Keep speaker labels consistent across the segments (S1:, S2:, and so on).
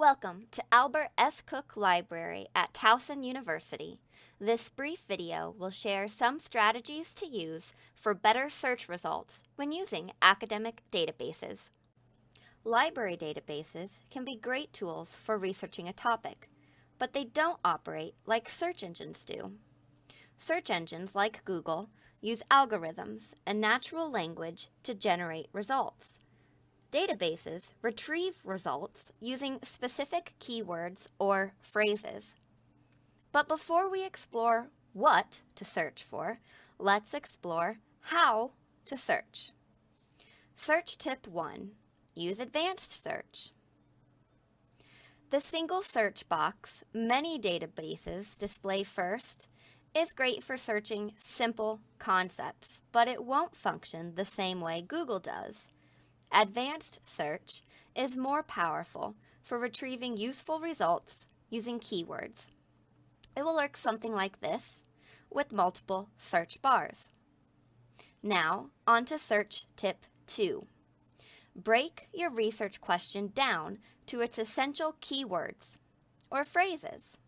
S1: Welcome to Albert S. Cook Library at Towson University. This brief video will share some strategies to use for better search results when using academic databases. Library databases can be great tools for researching a topic, but they don't operate like search engines do. Search engines like Google use algorithms and natural language to generate results. Databases retrieve results using specific keywords or phrases. But before we explore what to search for, let's explore how to search. Search tip 1. Use advanced search. The single search box many databases display first is great for searching simple concepts, but it won't function the same way Google does. Advanced search is more powerful for retrieving useful results using keywords. It will look something like this with multiple search bars. Now, on to search tip two. Break your research question down to its essential keywords or phrases.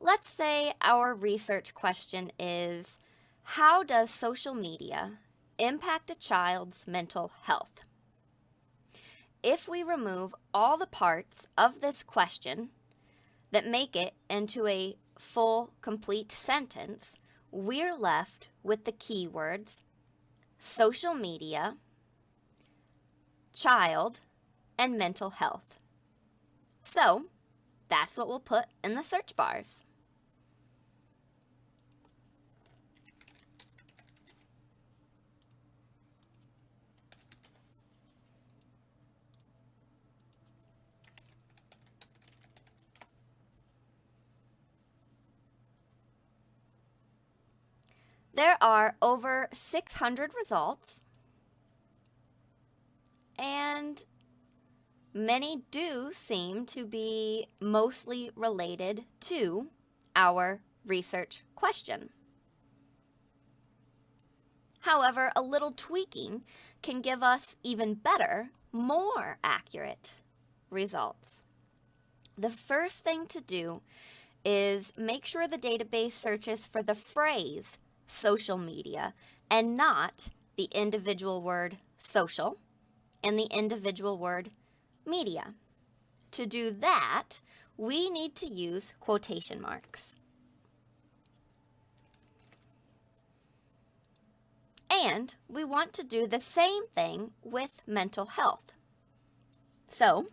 S1: Let's say our research question is, how does social media impact a child's mental health? If we remove all the parts of this question that make it into a full, complete sentence, we're left with the keywords social media, child, and mental health. So, that's what we'll put in the search bars. There are over 600 results, and many do seem to be mostly related to our research question. However, a little tweaking can give us even better, more accurate results. The first thing to do is make sure the database searches for the phrase social media and not the individual word social and the individual word media. To do that, we need to use quotation marks. And we want to do the same thing with mental health. So,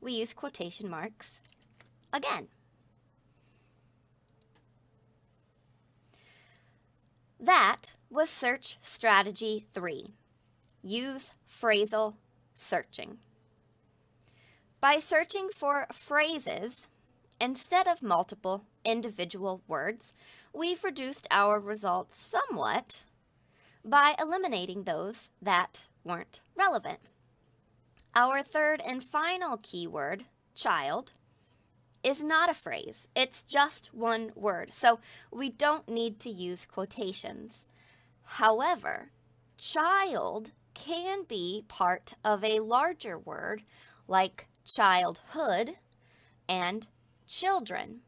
S1: we use quotation marks again. That was search strategy three. Use phrasal searching. By searching for phrases instead of multiple individual words, we've reduced our results somewhat by eliminating those that weren't relevant. Our third and final keyword, child, is not a phrase. It's just one word. So we don't need to use quotations. However, child can be part of a larger word like childhood and children.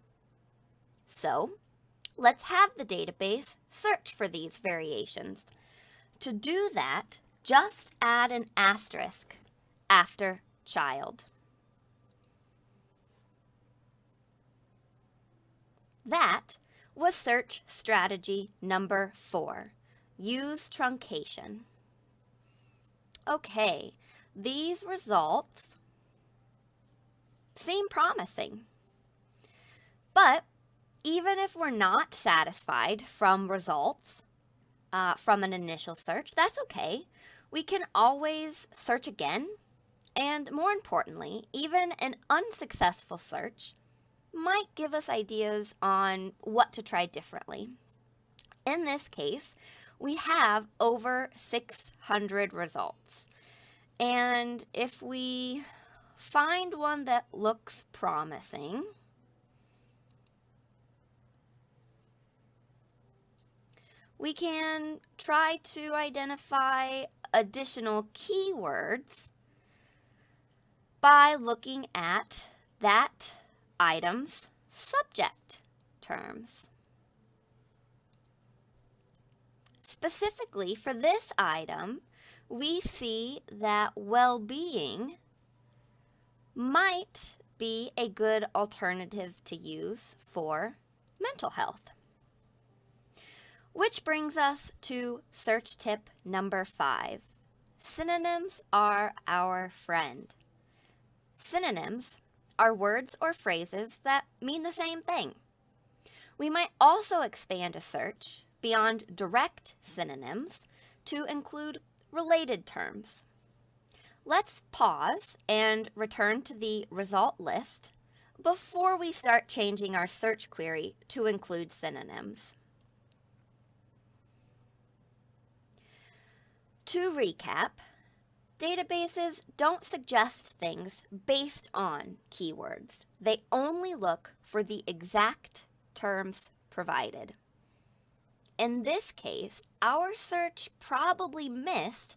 S1: So let's have the database search for these variations. To do that, just add an asterisk after child. That was search strategy number four. Use truncation. Okay, these results seem promising. But even if we're not satisfied from results uh, from an initial search, that's okay. We can always search again. And more importantly, even an unsuccessful search might give us ideas on what to try differently. In this case, we have over 600 results. And if we find one that looks promising, we can try to identify additional keywords by looking at that item's subject terms. Specifically for this item, we see that well-being might be a good alternative to use for mental health. Which brings us to search tip number five. Synonyms are our friend. Synonyms are words or phrases that mean the same thing. We might also expand a search beyond direct synonyms to include related terms. Let's pause and return to the result list before we start changing our search query to include synonyms. To recap, databases don't suggest things based on keywords. They only look for the exact terms provided. In this case, our search probably missed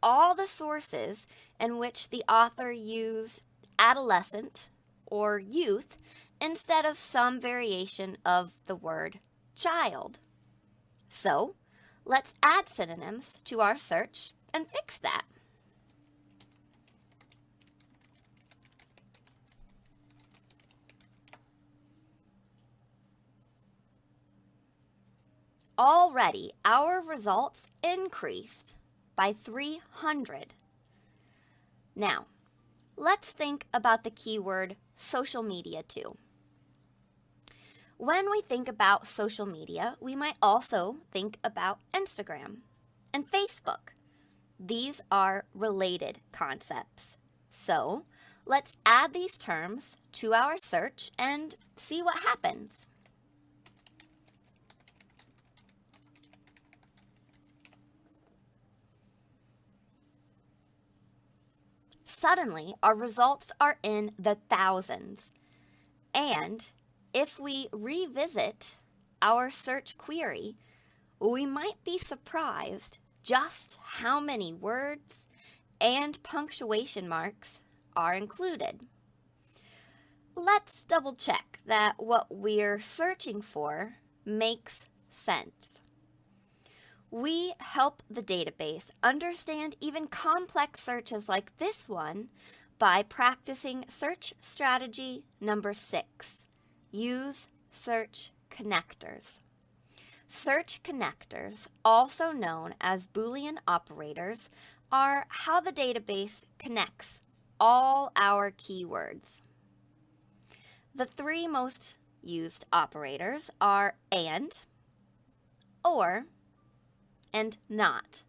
S1: all the sources in which the author used adolescent or youth instead of some variation of the word child. So, let's add synonyms to our search and fix that. Already, our results increased by 300. Now, let's think about the keyword social media too. When we think about social media, we might also think about Instagram and Facebook. These are related concepts. So let's add these terms to our search and see what happens. Suddenly, our results are in the thousands. And if we revisit our search query, we might be surprised just how many words and punctuation marks are included. Let's double check that what we're searching for makes sense. We help the database understand even complex searches like this one by practicing search strategy number six, use search connectors. Search connectors, also known as Boolean operators, are how the database connects all our keywords. The three most used operators are AND, OR, and not.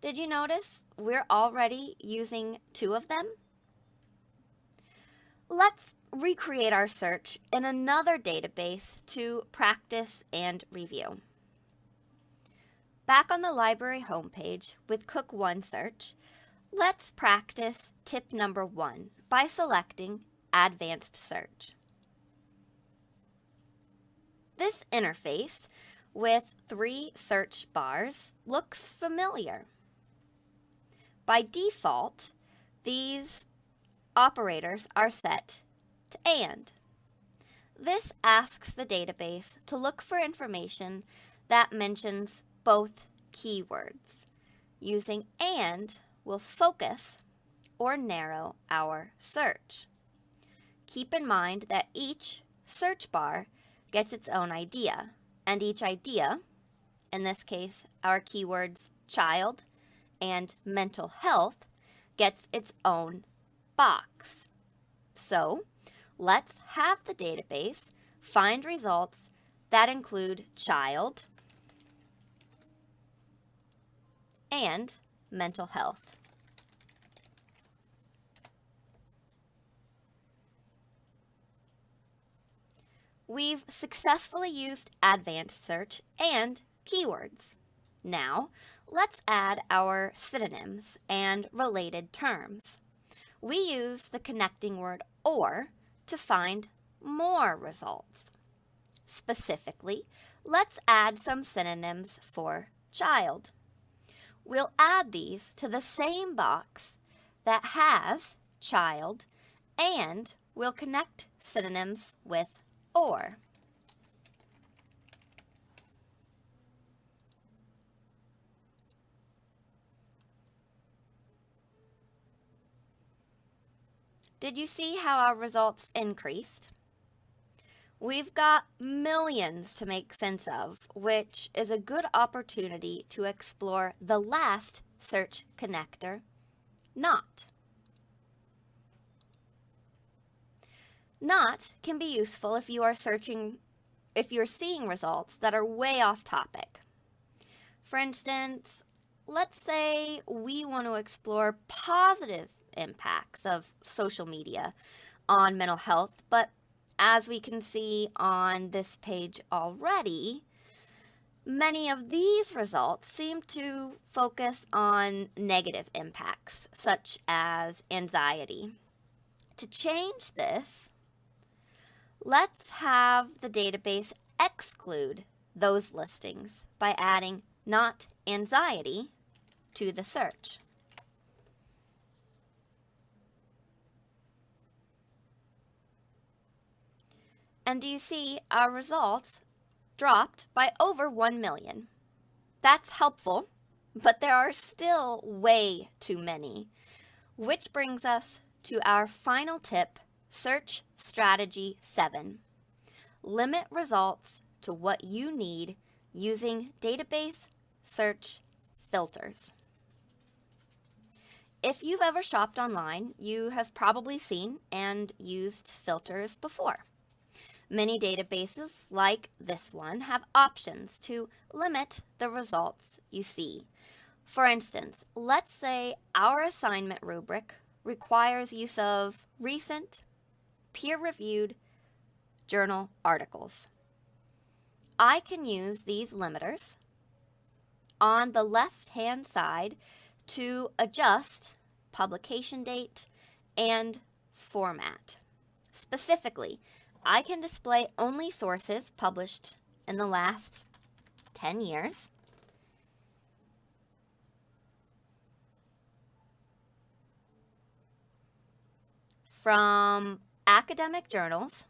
S1: Did you notice we're already using two of them? Let's recreate our search in another database to practice and review. Back on the library homepage with Cook OneSearch, let's practice tip number one by selecting Advanced Search. This interface with three search bars looks familiar. By default, these operators are set to AND. This asks the database to look for information that mentions both keywords. Using AND will focus or narrow our search. Keep in mind that each search bar gets its own idea, and each idea, in this case our keywords child and mental health, gets its own box. So let's have the database find results that include child and mental health. We've successfully used advanced search and keywords. Now, let's add our synonyms and related terms. We use the connecting word OR to find more results. Specifically, let's add some synonyms for child. We'll add these to the same box that has child and we'll connect synonyms with or. Did you see how our results increased? We've got millions to make sense of, which is a good opportunity to explore the last search connector, not. Not can be useful if you are searching, if you're seeing results that are way off topic. For instance, let's say we want to explore positive impacts of social media on mental health, but as we can see on this page already, many of these results seem to focus on negative impacts, such as anxiety. To change this, let's have the database exclude those listings by adding not anxiety to the search. And do you see our results dropped by over 1 million? That's helpful, but there are still way too many. Which brings us to our final tip, Search Strategy 7. Limit results to what you need using database search filters. If you've ever shopped online, you have probably seen and used filters before. Many databases, like this one, have options to limit the results you see. For instance, let's say our assignment rubric requires use of recent, peer-reviewed journal articles. I can use these limiters on the left-hand side to adjust publication date and format. Specifically, I can display only sources published in the last 10 years. From academic journals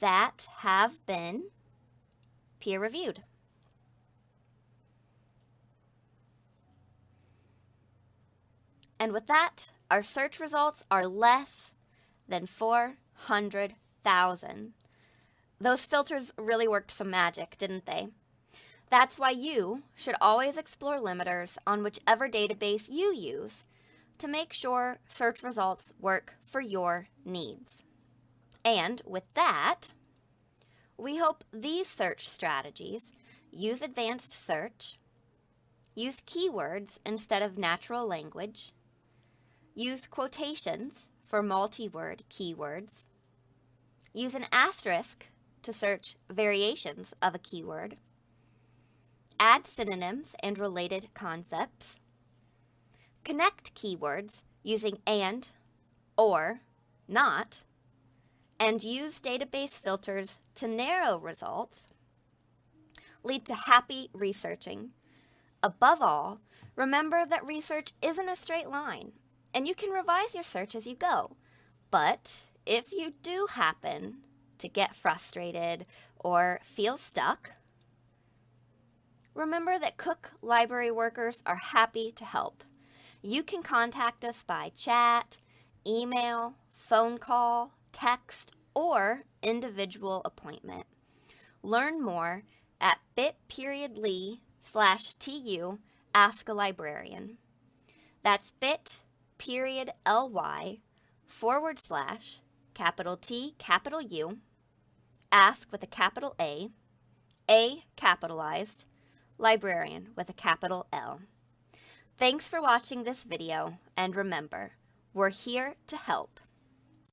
S1: that have been peer-reviewed. And with that, our search results are less than 400,000. Those filters really worked some magic, didn't they? That's why you should always explore limiters on whichever database you use to make sure search results work for your needs. And with that, we hope these search strategies use advanced search, use keywords instead of natural language, Use quotations for multi-word keywords. Use an asterisk to search variations of a keyword. Add synonyms and related concepts. Connect keywords using and, or, not, and use database filters to narrow results. Lead to happy researching. Above all, remember that research isn't a straight line and you can revise your search as you go. But if you do happen to get frustrated or feel stuck, remember that Cook Library workers are happy to help. You can contact us by chat, email, phone call, text, or individual appointment. Learn more at bit.ly slash tu ask a librarian. That's bit period ly forward slash capital T capital U ask with a capital A a capitalized librarian with a capital L. Thanks for watching this video and remember, we're here to help.